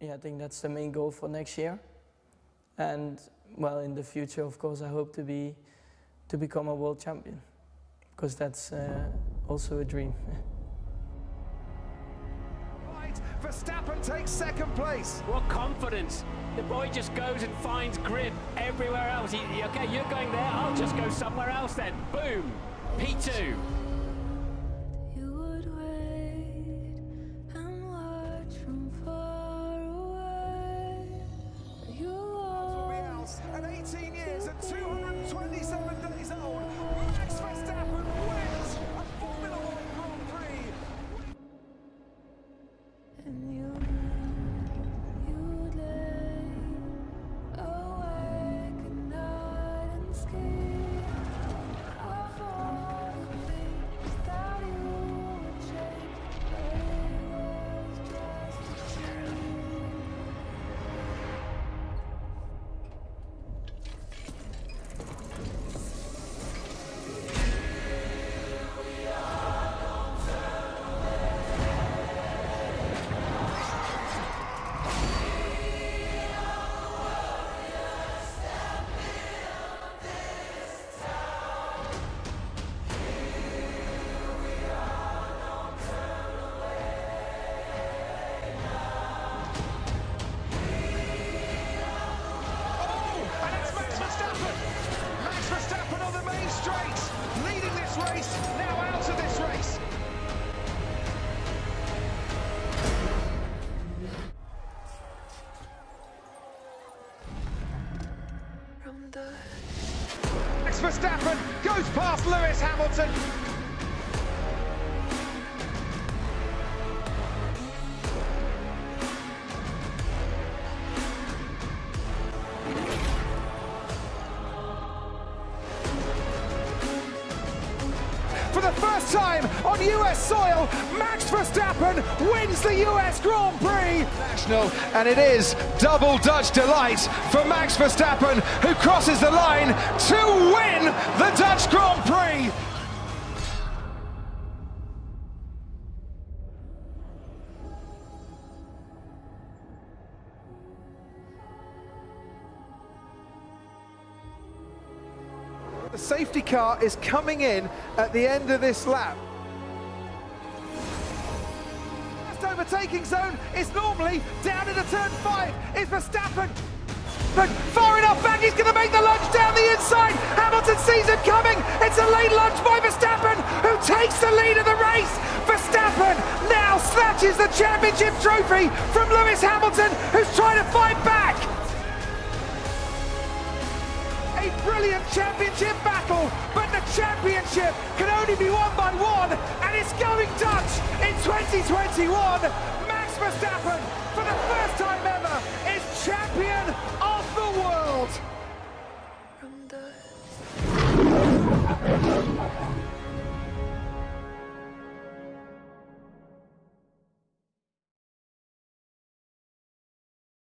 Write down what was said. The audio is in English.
yeah, I think that's the main goal for next year. And well, in the future, of course, I hope to be to become a world champion because that's uh, also a dream. Right, Verstappen takes second place. What confidence! The boy just goes and finds grip everywhere else. He, okay, you're going there, I'll just go somewhere else then. Boom! P2. 227 days Max Verstappen goes past Lewis Hamilton. For the first time on US soil, Max Verstappen wins the US Grand Prix and it is double Dutch delight for Max Verstappen, who crosses the line to win the Dutch Grand Prix. The safety car is coming in at the end of this lap. First overtaking zone is normally down into turn five. Is Verstappen but far enough back, he's going to make the lunge down the inside. Hamilton sees him coming. It's a late lunge by Verstappen, who takes the lead of the race. Verstappen now snatches the championship trophy from Lewis Hamilton, who's trying to fight back. Brilliant championship battle, but the championship can only be won by one, and it's going Dutch in 2021. Max Verstappen, for the first time ever, is champion